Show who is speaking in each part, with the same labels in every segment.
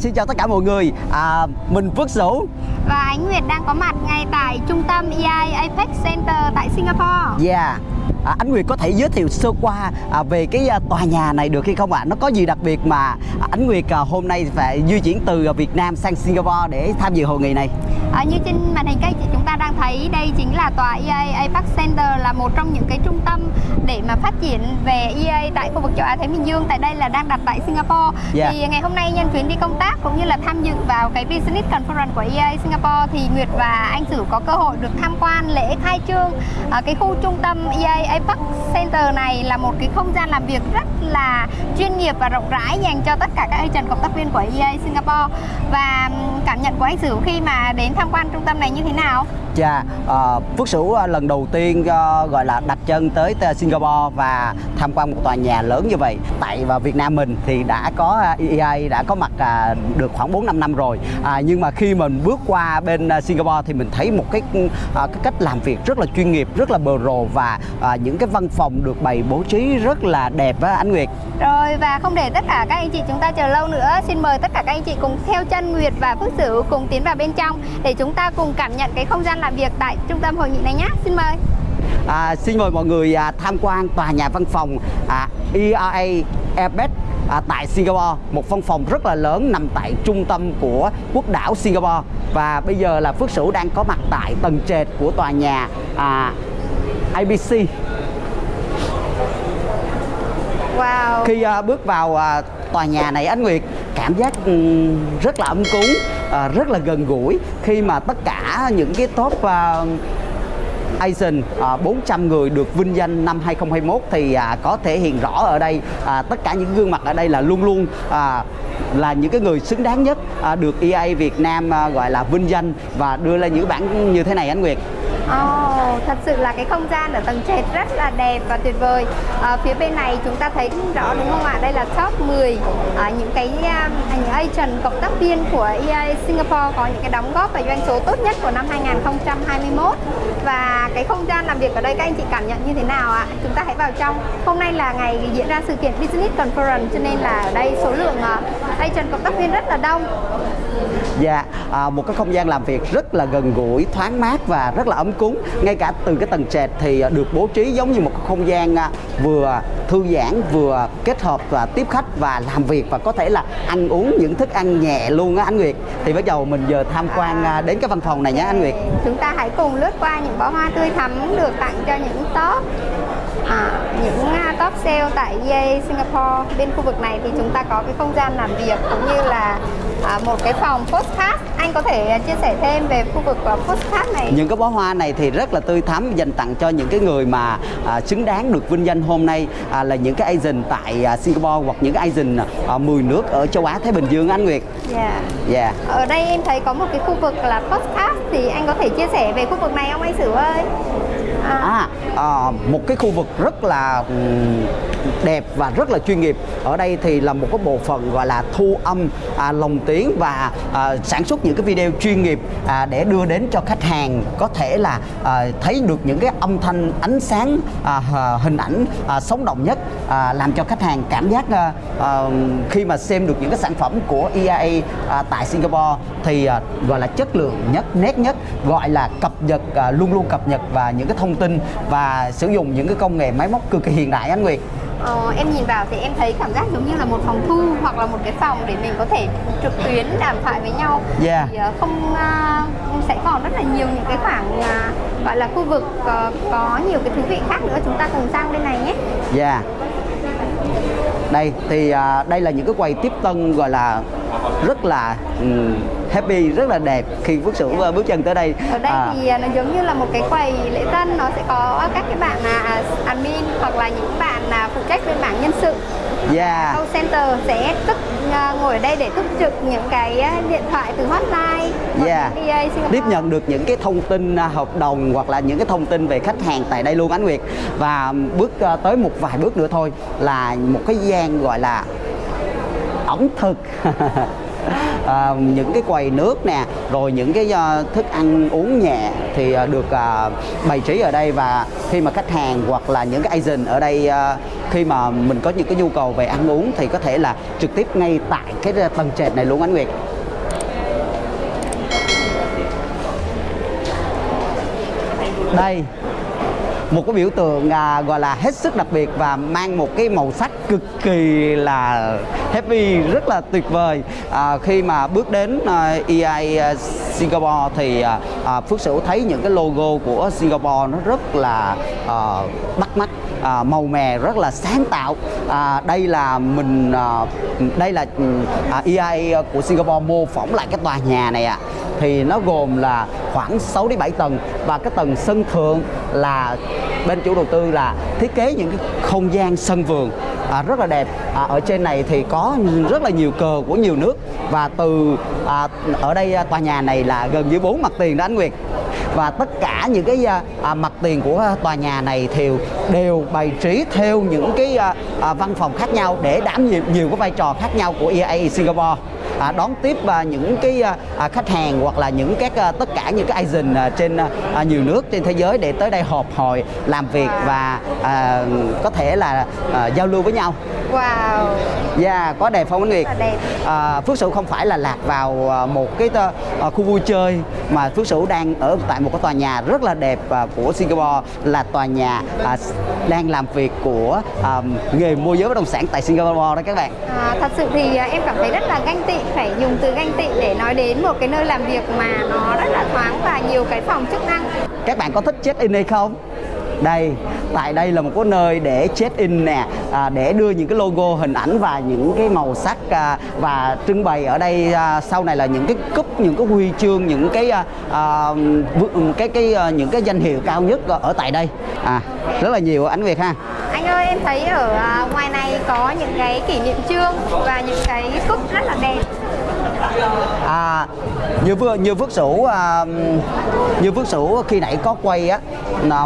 Speaker 1: Xin chào tất cả mọi người, à, mình Phước Sửu
Speaker 2: Và Ánh Nguyệt đang có mặt ngay tại trung tâm EI Apex Center tại Singapore
Speaker 1: Yeah À, anh Nguyệt có thể giới thiệu sơ qua à, về cái à, tòa nhà này được hay không ạ? À? Nó có gì đặc biệt mà à, anh Nguyệt à, hôm nay phải di chuyển từ à, Việt Nam sang Singapore để tham dự hội nghị này?
Speaker 2: À, như trên màn hình các chị chúng ta đang thấy đây chính là tòa EA Apex Center là một trong những cái trung tâm để mà phát triển về EA tại khu vực châu Á Thái Bình Dương tại đây là đang đặt tại Singapore.
Speaker 1: Yeah.
Speaker 2: Thì ngày hôm nay nhân chuyến đi công tác cũng như là tham dự vào cái Business Conference của EA Singapore thì Nguyệt và anh Sử có cơ hội được tham quan lễ khai trương à, cái khu trung tâm EA Apex Center này là một cái không gian làm việc rất là chuyên nghiệp và rộng rãi dành cho tất cả các agent cộng tác viên của EA Singapore và cảm nhận của anh Sử khi mà đến tham quan trung tâm này như thế nào?
Speaker 1: Dạ, uh, Phước Sửu ờ, lần đầu tiên uh, gọi là đặt chân tới Singapore và tham quan một tòa nhà lớn như vậy. Tại và Việt Nam mình thì đã có EA đã có mặt uh, được khoảng 4 5 năm rồi. Uh, nhưng mà khi mình bước qua bên Singapore thì mình thấy một cái uh, cái cách làm việc rất là chuyên nghiệp, rất là bờ rồ và uh, những cái văn phòng được bày bố trí rất là đẹp á anh Nguyệt.
Speaker 2: Rồi và không để tất cả các anh chị chúng ta chờ lâu nữa, xin mời tất cả các anh chị cùng theo chân Nguyệt và Phước Sửu cùng tiến vào bên trong để chúng ta cùng cảm nhận cái không gian làm việc tại trung tâm hội nghị này nhé. Xin mời.
Speaker 1: À, xin mời mọi người à, tham quan tòa nhà văn phòng à, ERA Airbus à, tại Singapore một văn phòng rất là lớn nằm tại trung tâm của quốc đảo Singapore và bây giờ là Phước Sửu đang có mặt tại tầng trệt của tòa nhà à, IBC
Speaker 2: Wow.
Speaker 1: khi à, bước vào à, tòa nhà này anh Nguyệt cảm giác ừ, rất là ấm cúng ờ, rất là gần gũi khi mà tất cả những cái top ờ, Asian ờ, à, 400 người được vinh danh năm 2021 thì à, có thể hiện rõ ở đây à, tất cả những gương mặt ở đây là luôn luôn à, là những cái người xứng đáng nhất à, được EA Việt Nam à, gọi là vinh danh và đưa lên những bản như thế này anh Nguyệt.
Speaker 2: Oh, thật sự là cái không gian ở tầng trệt rất là đẹp và tuyệt vời à, Phía bên này chúng ta thấy rõ đúng không ạ? Đây là top 10 à, ờ, những cái à, những agent cộng tác viên của EA Singapore có những cái đóng góp và doanh số tốt nhất của năm 2021 Và cái không gian làm việc ở đây các anh chị cảm nhận như thế nào ạ? Chúng ta hãy vào trong Hôm nay là ngày diễn ra sự kiện Business Conference cho nên là ở đây số lượng à, agent cộng tác viên rất là đông
Speaker 1: Dạ, à, một cái không gian làm việc rất là gần gũi, thoáng mát và rất là ấm cúng. Ngay cả từ cái tầng trệt thì được bố trí giống như một không gian à, vừa thư giãn vừa kết hợp và tiếp khách và làm việc và có thể là ăn uống những thức ăn nhẹ luôn á anh Nguyệt. Thì bắt đầu mình giờ tham quan à, đến cái văn phòng này nhé anh Nguyệt.
Speaker 2: Chúng ta hãy cùng lướt qua những bó hoa tươi thắm được tặng cho những top à, những top sale tại EA Singapore bên khu vực này thì chúng ta có cái không gian làm việc cũng như là à, một cái phòng postcard anh có thể chia sẻ thêm về khu vực postcard này
Speaker 1: những cái bó hoa này thì rất là tươi thắm dành tặng cho những cái người mà à, xứng đáng được vinh danh hôm nay à, là những cái agent tại à, Singapore hoặc những cái agent à, 10 nước ở châu Á Thái Bình Dương anh Nguyệt.
Speaker 2: Dạ. Yeah.
Speaker 1: Yeah.
Speaker 2: Ở đây em thấy có một cái khu vực là postcard thì anh có thể chia sẻ về khu vực này không anh Sử ơi?
Speaker 1: À, à, một cái khu vực rất là đẹp và rất là chuyên nghiệp. Ở đây thì là một cái bộ phận gọi là thu âm à, lồng tiếng và à, sản xuất những cái video chuyên nghiệp à, để đưa đến cho khách hàng có thể là à, thấy được những cái âm thanh ánh sáng à, hình ảnh à, sống động nhất à, làm cho khách hàng cảm giác à, à, khi mà xem được những cái sản phẩm của EIA à, tại Singapore thì à, gọi là chất lượng nhất nét nhất gọi là cập nhật à, luôn luôn cập nhật và những cái thông tin và sử dụng những cái công nghệ máy móc cực kỳ hiện đại anh Nguyệt.
Speaker 2: Ờ, em nhìn vào thì em thấy cảm giác giống như là một phòng thu hoặc là một cái phòng để mình có thể trực tuyến đàm thoại với nhau
Speaker 1: yeah.
Speaker 2: thì uh, không uh, sẽ còn rất là nhiều những cái khoảng uh, gọi là khu vực uh, có nhiều cái thú vị khác nữa chúng ta cùng sang bên này nhé.
Speaker 1: Dạ. Yeah. Đây thì uh, đây là những cái quầy tiếp tân gọi là rất là um, happy rất là đẹp khi Phước Sửu yeah. bước chân tới đây
Speaker 2: ở đây à. thì nó giống như là một cái quầy lễ tân nó sẽ có các cái bạn là admin hoặc là những bạn là phụ trách bên mảng nhân sự
Speaker 1: Yeah.
Speaker 2: Call center sẽ tức uh, ngồi ở đây để túc trực những cái điện thoại từ hotline
Speaker 1: yeah. tiếp nhận được những cái thông tin uh, hợp đồng hoặc là những cái thông tin về khách hàng tại đây luôn Ánh Nguyệt và bước uh, tới một vài bước nữa thôi là một cái gian gọi là ẩm thực à, những cái quầy nước nè rồi những cái uh, thức ăn uống nhẹ thì uh, được uh, bày trí ở đây và khi mà khách hàng hoặc là những cái agent ở đây uh, khi mà mình có những cái nhu cầu về ăn uống thì có thể là trực tiếp ngay tại cái tầng trệt này luôn anh Nguyệt. Đây một cái biểu tượng à, gọi là hết sức đặc biệt và mang một cái màu sắc cực kỳ là happy rất là tuyệt vời. À, khi mà bước đến à, EI à, Singapore thì à, à, Phước Sửu thấy những cái logo của Singapore nó rất là à, bắt mắt à, màu mè rất là sáng tạo. À, đây là mình à, đây là à, EI của Singapore mô phỏng lại cái tòa nhà này ạ. À thì nó gồm là khoảng 6 đến 7 tầng và cái tầng sân thượng là bên chủ đầu tư là thiết kế những cái không gian sân vườn à, rất là đẹp. À, ở trên này thì có rất là nhiều cờ của nhiều nước. Và từ à, ở đây à, tòa nhà này là gần dưới bốn mặt tiền đó anh Nguyệt. Và tất cả những cái à, à mặt tiền của à, tòa nhà này thì đều bày trí theo những cái à, à, văn phòng khác nhau để đảm nhiệm nhiều cái vai trò khác nhau của EA Singapore à, đón tiếp à, những cái à, à, khách hàng hoặc là những các à, tất cả những cái agent à, trên à, à, nhiều nước trên thế giới để tới đây họp hội làm việc và à, có thể là à, giao lưu với nhau.
Speaker 2: Wow.
Speaker 1: Dạ, có đẹp không anh Nguyệt?
Speaker 2: đẹp.
Speaker 1: À, Phước Sửu không phải là lạc vào à, một cái à, khu vui chơi mà Phước Sửu đang ở tại một cái tòa nhà rất là đẹp à, của Singapore là tòa nhà à, đang làm việc của à, nghề môi giới bất động sản tại Singapore đó các bạn.
Speaker 2: À, thật sự thì em cảm thấy rất là ganh tị phải dùng từ ganh tị để nói đến một cái nơi làm việc mà nó rất là thoáng và nhiều cái phòng chức năng
Speaker 1: các bạn có thích check in hay không đây. Tại đây là một cái nơi để check in nè à, để đưa những cái logo hình ảnh và những cái màu sắc à, và trưng bày ở đây à, sau này là những cái cúp những cái huy chương những cái à, à cái cái à, những cái danh hiệu cao nhất ở tại đây. À rất là nhiều ánh việt ha.
Speaker 2: Anh ơi em thấy ở à, ngoài này có những cái kỷ niệm chương và những cái cúp rất là đẹp
Speaker 1: à như vừa như phước sửu à, như phước sửu khi nãy có quay á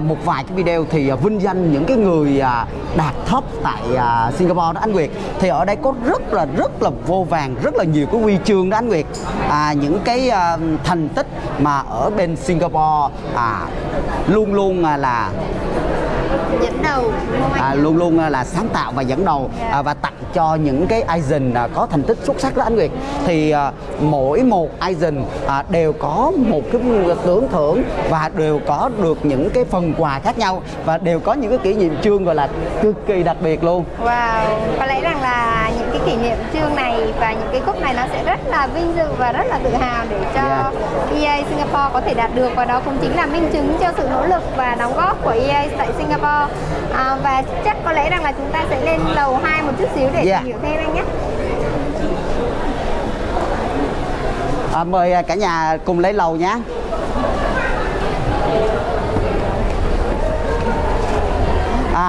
Speaker 1: một vài cái video thì à, vinh danh những cái người à, đạt top tại à, Singapore đó anh Nguyệt. Thì ở đây có rất là rất là vô vàng rất là nhiều cái huy chương đó anh Nguyệt. À, những cái à, thành tích mà ở bên Singapore à, luôn luôn à, là
Speaker 2: dẫn đầu.
Speaker 1: À, luôn luôn à, là sáng tạo và dẫn đầu à, và tặng cho những cái agent à, có thành tích xuất sắc đó anh Nguyệt. Thì à, mỗi một agent à, đều có một cái tưởng thưởng và đều có được những cái phần quà khác nhau và đều có những cái kỷ niệm chương gọi là cực kỳ đặc biệt luôn.
Speaker 2: Wow có lẽ rằng là kỷ niệm chương này và những cái cúp này nó sẽ rất là vinh dự và rất là tự hào để cho yeah. EA Singapore có thể đạt được và đó cũng chính là minh chứng cho sự nỗ lực và đóng góp của EA tại Singapore à, và chắc có lẽ rằng là chúng ta sẽ lên lầu 2 một chút xíu để yeah. tìm hiểu thêm anh nhé
Speaker 1: à, mời à, cả nhà cùng lấy lầu nhé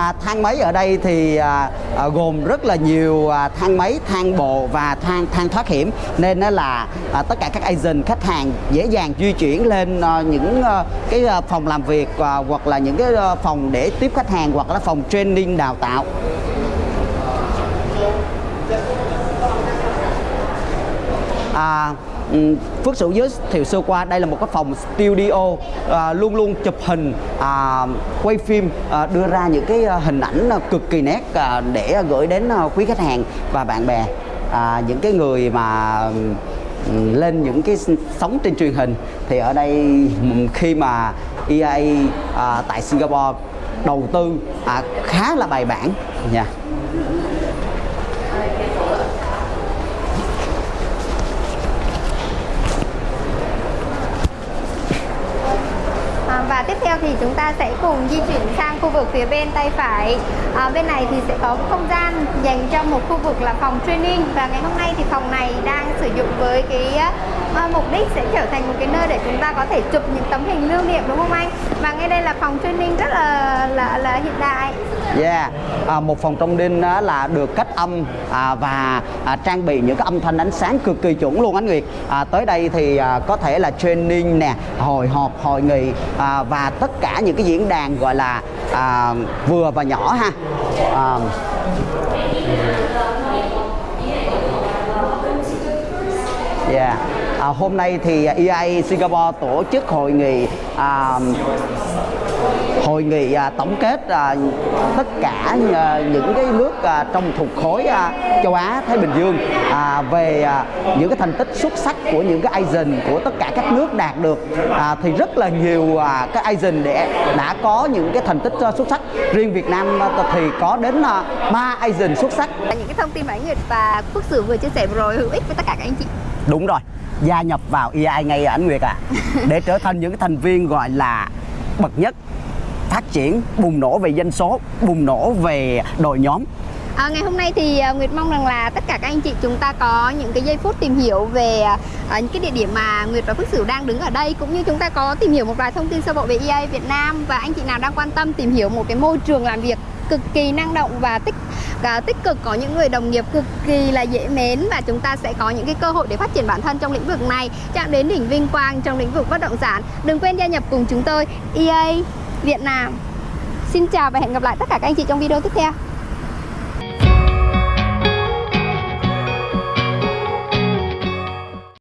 Speaker 1: À, thang máy ở đây thì à, à, gồm rất là nhiều à, thang máy, thang bộ và thang thang thoát hiểm nên đó là à, tất cả các agent khách hàng dễ dàng di chuyển lên à, những à, cái à, phòng làm việc à, hoặc là những cái à, phòng để tiếp khách hàng hoặc là phòng training đào tạo. À, Ừ, Phước Sửu giới thiệu sơ qua đây là một cái phòng studio à, luôn luôn chụp hình à, quay phim à, đưa ra những cái à, hình ảnh à, cực kỳ nét à, để gửi đến à, quý khách hàng và bạn bè à, những cái người mà ừ, lên những cái sóng trên truyền hình thì ở đây ừ, khi mà EA à, tại Singapore đầu tư à, khá là bài bản nha yeah.
Speaker 2: Và tiếp theo thì chúng ta sẽ cùng di chuyển sang khu vực phía bên tay phải. À, bên này thì sẽ có không gian dành cho một khu vực là phòng training. Và ngày hôm nay thì phòng này đang sử dụng với cái uh, mục đích sẽ trở thành một cái nơi để chúng ta có thể chụp những tấm hình lưu niệm đúng không anh? Và ngay đây là phòng training rất là là, là hiện đại.
Speaker 1: Yeah, à, một phòng trong đinh đó là được cách âm à, và à, trang bị những cái âm thanh ánh sáng cực kỳ chuẩn luôn anh Nguyệt. À, tới đây thì à, có thể là training nè, hồi họp, hội nghị à, và tất cả những cái diễn đàn gọi là à, vừa và nhỏ ha. À, Yeah. À, hôm nay thì à, EIA Singapore tổ chức hội nghị à, hội nghị à, tổng kết à, tất cả à, những cái nước trong thuộc khối châu Á Thái Bình Dương à, về những cái thành tích xuất sắc của những cái Asian của tất cả các nước đạt được à, thì rất là nhiều các Asian để đã có những cái thành tích xuất sắc. Riêng Việt Nam thì có đến à, ba Asian xuất sắc.
Speaker 2: Những cái thông tin mà anh Nguyệt và Quốc Sử vừa chia sẻ vừa rồi hữu ích với tất cả các anh chị.
Speaker 1: Đúng rồi gia nhập vào EI ngay ảnh Nguyệt à. Để trở thành những cái thành viên gọi là bậc nhất. Phát triển bùng nổ về doanh số bùng nổ về đội nhóm.
Speaker 2: À, ngày hôm nay thì à, Nguyệt mong rằng là tất cả các anh chị chúng ta có những cái giây phút tìm hiểu về à, à, những cái địa điểm mà Nguyệt và Phước Sửu đang đứng ở đây cũng như chúng ta có tìm hiểu một vài thông tin sơ bộ về EA Việt Nam. Và anh chị nào đang quan tâm tìm hiểu một cái môi trường làm việc cực kỳ năng động và tích và tích cực. Có những người đồng nghiệp cực kỳ là dễ mến và chúng ta sẽ có những cái cơ hội để phát triển bản thân trong lĩnh vực này. Chạm đến đỉnh vinh quang trong lĩnh vực bất động sản. Đừng quên gia nhập cùng chúng tôi EA Việt Nam. Xin chào và hẹn gặp lại tất cả các anh chị trong video tiếp theo.